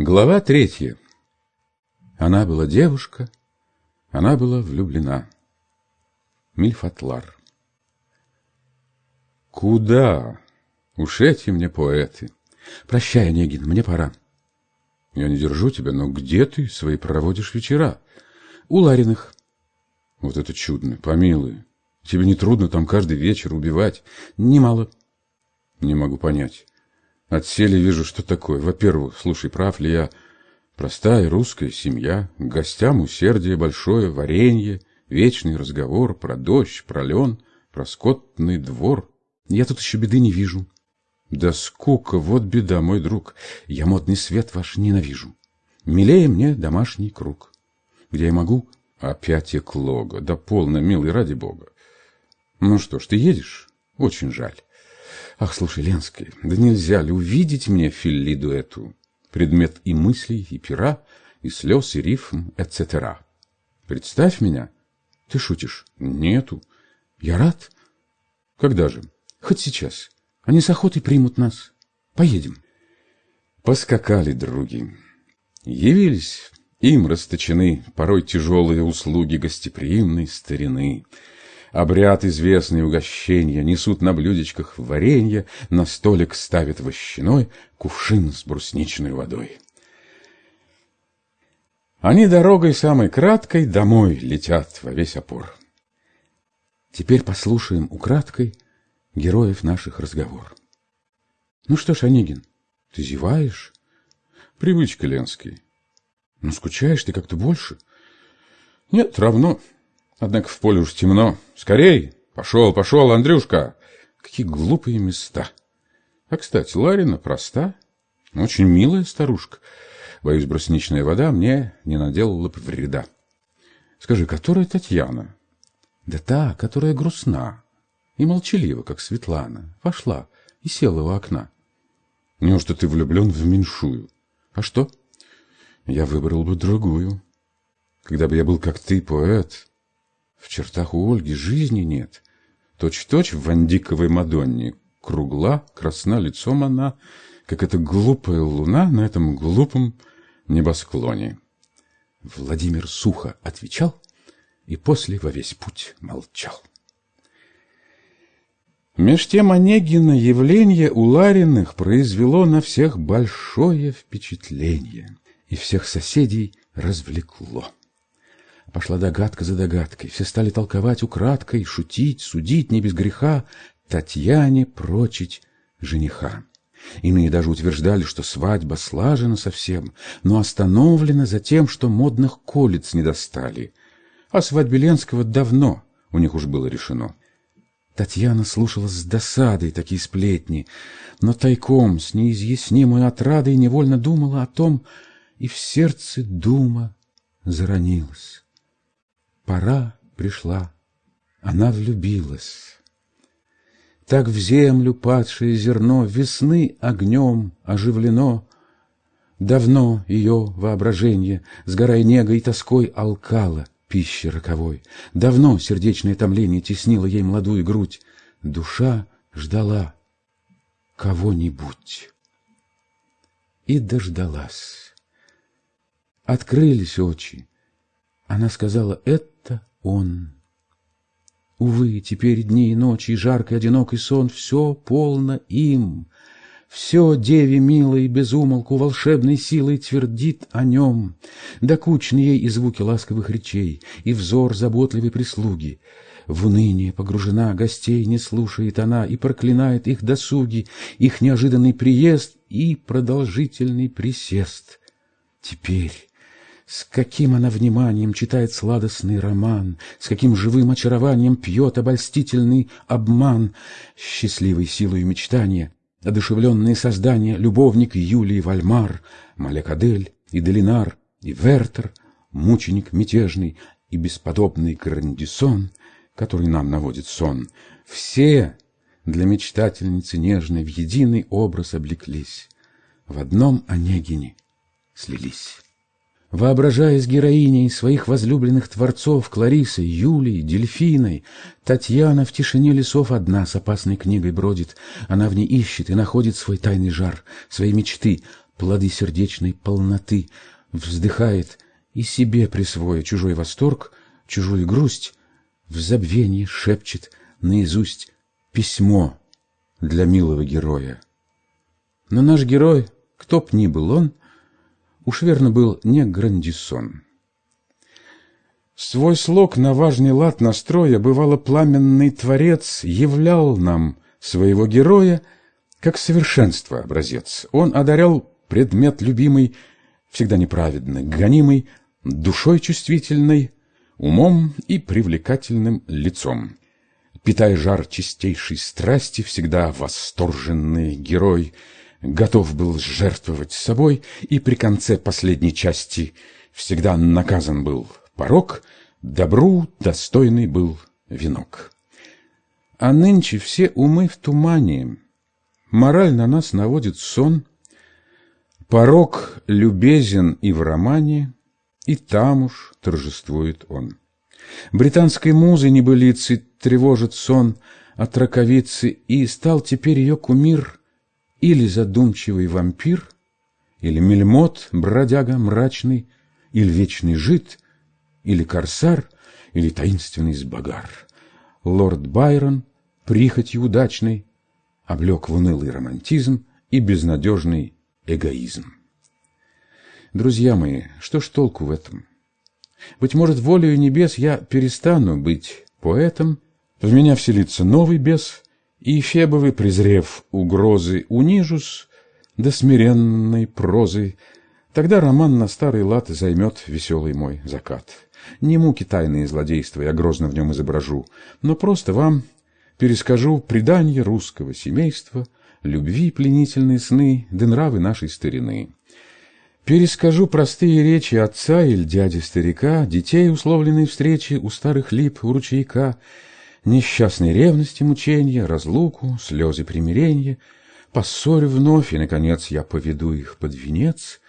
Глава третья. Она была девушка, она была влюблена. Мильфатлар. Куда? Уж эти мне поэты. Прощай, Онегин, мне пора. Я не держу тебя, но где ты свои проводишь вечера? У Лариных. Вот это чудно, помилуй. Тебе не трудно там каждый вечер убивать? Немало. Не могу понять. Отсели вижу, что такое. Во-первых, слушай, прав ли я? Простая русская семья, гостям усердие большое, варенье, вечный разговор про дождь, про лен, про скотный двор. Я тут еще беды не вижу. Да скука, вот беда, мой друг. Я модный свет ваш ненавижу. Милее мне домашний круг, где я могу опять эклога. Да полно, милый, ради бога. Ну что ж, ты едешь? Очень жаль. Ах, слушай, Ленский, да нельзя ли увидеть мне филлиду эту? Предмет и мыслей, и пера, и слез, и рифм, etc. Представь меня. Ты шутишь? Нету. Я рад. Когда же? Хоть сейчас. Они с охотой примут нас. Поедем. Поскакали други. Явились им расточены порой тяжелые услуги гостеприимной старины. Обряд известный угощения, несут на блюдечках варенье, на столик ставят вощиной кувшин с брусничной водой. Они дорогой самой краткой домой летят во весь опор. Теперь послушаем украдкой героев наших разговор. Ну что ж, Онегин, ты зеваешь? Привычка, Ленский. Ну, скучаешь ты как-то больше? Нет, равно. Однако в поле уж темно. Скорей! Пошел, пошел, Андрюшка! Какие глупые места! А, кстати, Ларина проста, очень милая старушка. Боюсь, брусничная вода мне не наделала бы вреда. Скажи, которая Татьяна? Да та, которая грустна и молчалива, как Светлана, вошла и села у окна. Неужто ты влюблен в меньшую? А что? Я выбрал бы другую. Когда бы я был, как ты, поэт, в чертах у Ольги жизни нет. Точь-точь в Вандиковой Мадонне. Кругла, красна лицом она, как эта глупая луна на этом глупом небосклоне. Владимир сухо отвечал и после во весь путь молчал. Меж тем Онегина явление у Лариных произвело на всех большое впечатление и всех соседей развлекло. Пошла догадка за догадкой, все стали толковать украдкой, шутить, судить не без греха, Татьяне прочить жениха. Иные даже утверждали, что свадьба слажена совсем, но остановлена за тем, что модных колец не достали. А свадьбе Ленского давно у них уж было решено. Татьяна слушала с досадой такие сплетни, но тайком с неизъяснимой отрадой невольно думала о том, и в сердце дума заронилась. Пора пришла, она влюбилась. Так в землю падшее зерно Весны огнем оживлено. Давно ее воображение, Сгорая негой и тоской, алкало пищи роковой. Давно сердечное томление Теснило ей молодую грудь. Душа ждала кого-нибудь. И дождалась. Открылись очи. Она сказала, это он. Увы, теперь дни и ночи, и жаркий одинокий сон, Все полно им. Все деве милой безумолку волшебной силой твердит о нем. Докучны ей и звуки ласковых речей, и взор заботливой прислуги. В уныние погружена, гостей не слушает она и проклинает их досуги, их неожиданный приезд и продолжительный присест. Теперь с каким она вниманием читает сладостный роман, С каким живым очарованием пьет обольстительный обман, Счастливой силой мечтания, одушевленные создания, Любовник Юлии Вальмар, Малекадель и Делинар, и Вертер, Мученик мятежный и бесподобный Грандисон, Который нам наводит сон, Все для мечтательницы нежной В единый образ облеклись, В одном Онегине слились. Воображаясь героиней своих возлюбленных творцов Кларисой, Юлией, Дельфиной, Татьяна в тишине лесов одна с опасной книгой бродит. Она в ней ищет и находит свой тайный жар, свои мечты, плоды сердечной полноты, вздыхает и себе присвоя чужой восторг, чужую грусть, в забвении шепчет наизусть письмо для милого героя. Но наш герой, кто б ни был он, уж верно был не Грандисон. Свой слог на важный лад настроя, бывало, пламенный творец являл нам своего героя как совершенство образец. Он одарял предмет любимый, всегда неправедно гонимый, душой чувствительной, умом и привлекательным лицом. Питая жар чистейшей страсти, всегда восторженный герой готов был жертвовать собой, и при конце последней части всегда наказан был порог, добру достойный был венок. А нынче все умы в тумане, мораль на нас наводит сон, порог любезен и в романе, и там уж торжествует он. Британской музы небылицы тревожит сон от раковицы, и стал теперь ее кумир или задумчивый вампир, или мельмот, бродяга мрачный, или вечный жид, или корсар, или таинственный сбагар. Лорд Байрон, прихотью удачный, облег в унылый романтизм и безнадежный эгоизм. Друзья мои, что ж толку в этом? Быть может, волею небес я перестану быть поэтом, в меня вселится новый бес, и Фебовы, презрев угрозы, унижусь до смиренной прозы, тогда роман на старый лад займет веселый мой закат. Не муки тайные злодейства я грозно в нем изображу, но просто вам перескажу предание русского семейства, любви пленительные сны, да нравы нашей старины. Перескажу простые речи отца или дяди-старика, детей условленной встречи у старых лип, у ручейка, несчастной ревности, мучения, разлуку, слезы примирения, поссорю вновь, и, наконец, я поведу их под венец.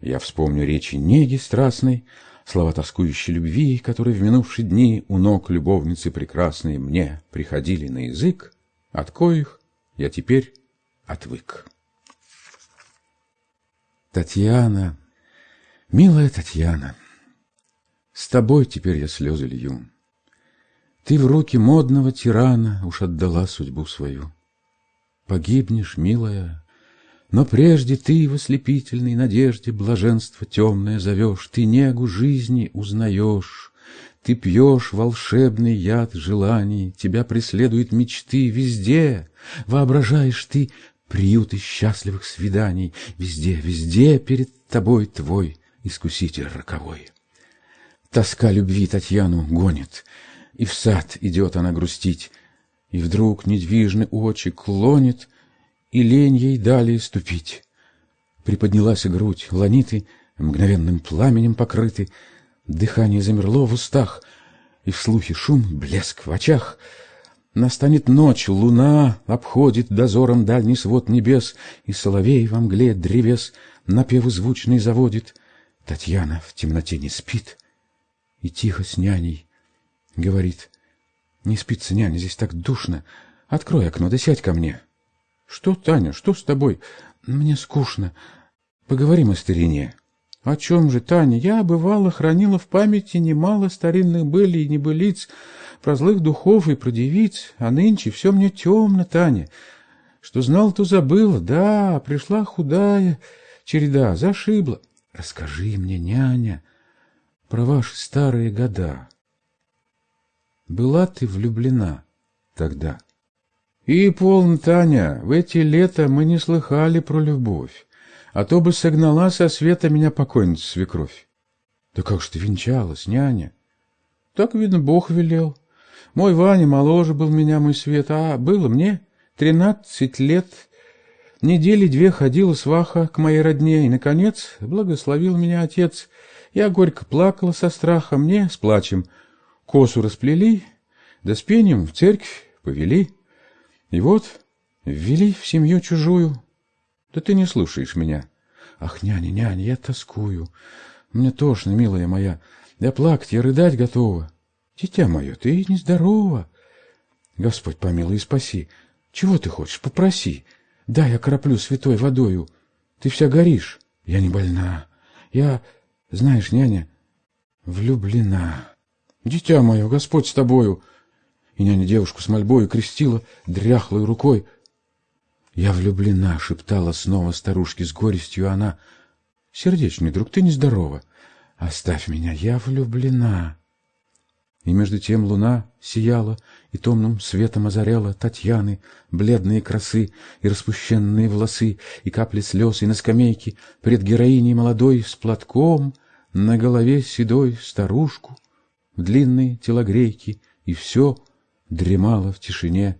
Я вспомню речи неги страстной, слова тоскующей любви, которые в минувшие дни у ног любовницы прекрасной мне приходили на язык, от коих я теперь отвык. Татьяна, милая Татьяна, С тобой теперь я слезы лью. Ты в руки модного тирана Уж отдала судьбу свою. Погибнешь, милая, но прежде ты в ослепительной надежде Блаженство темное зовешь, Ты негу жизни узнаешь, Ты пьешь волшебный яд желаний, Тебя преследуют мечты везде, Воображаешь ты приюты счастливых свиданий, Везде, везде перед тобой твой искуситель роковой. Тоска любви Татьяну гонит, И в сад идет она грустить, И вдруг недвижны очи клонит, И лень ей далее ступить. Приподнялась грудь, ланиты Мгновенным пламенем покрыты, Дыхание замерло в устах, И в слухе шум, блеск в очах — Настанет ночь, луна обходит дозором дальний свод небес, И соловей во мгле древес напевы звучный заводит. Татьяна в темноте не спит и тихо с няней говорит. Не спится, няня, здесь так душно. Открой окно, да сядь ко мне. Что, Таня, что с тобой? Мне скучно. Поговорим о старине. О чем же, Таня? Я, бывало, хранила в памяти немало старинных былей и небылиц, про злых духов и про девиц, а нынче все мне темно, Таня. Что знал, то забыла. Да, пришла худая череда, зашибла. Расскажи мне, няня, про ваши старые года. Была ты влюблена тогда? И полно, Таня, в эти лета мы не слыхали про любовь, а то бы согнала со света меня покойница свекровь. Да как ж ты венчалась, няня? Так, видно, Бог велел. Мой Ваня моложе был меня, мой свет, а было мне тринадцать лет. Недели две ходила сваха к моей родне, и, наконец, благословил меня отец. Я горько плакала со страха, мне с плачем косу расплели, да с пением в церковь повели. И вот ввели в семью чужую. Да ты не слушаешь меня. Ах, няня, няня, я тоскую. Мне тошно, милая моя. Я плакать, я рыдать готова. Дитя мое, ты нездорова. Господь помилуй и спаси. Чего ты хочешь? Попроси. Дай я краплю святой водою. Ты вся горишь. Я не больна. Я, знаешь, няня, влюблена. Дитя мое, Господь с тобою. И няня девушку с мольбою крестила дряхлой рукой. Я влюблена, шептала снова старушке с горестью она. Сердечный друг, ты нездорова. Оставь меня, я влюблена. И между тем луна сияла и томным светом озаряла Татьяны, бледные красы и распущенные волосы, и капли слез, и на скамейке пред героиней молодой с платком, на голове седой старушку, в длинной телогрейке, и все дремало в тишине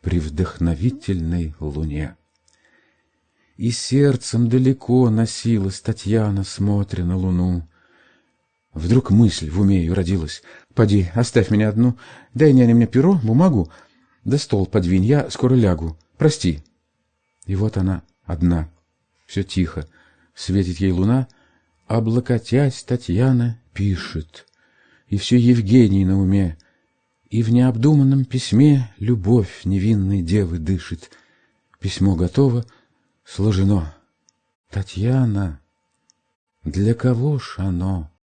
при вдохновительной луне. И сердцем далеко носилась Татьяна, смотря на луну. Вдруг мысль в уме ее родилась. «Поди, оставь меня одну, дай няне мне перо, бумагу, да стол подвинь, я скоро лягу, прости». И вот она одна, все тихо, светит ей луна, облокотясь, Татьяна пишет, и все Евгений на уме, и в необдуманном письме любовь невинной девы дышит. Письмо готово, сложено. Татьяна, для кого ж оно?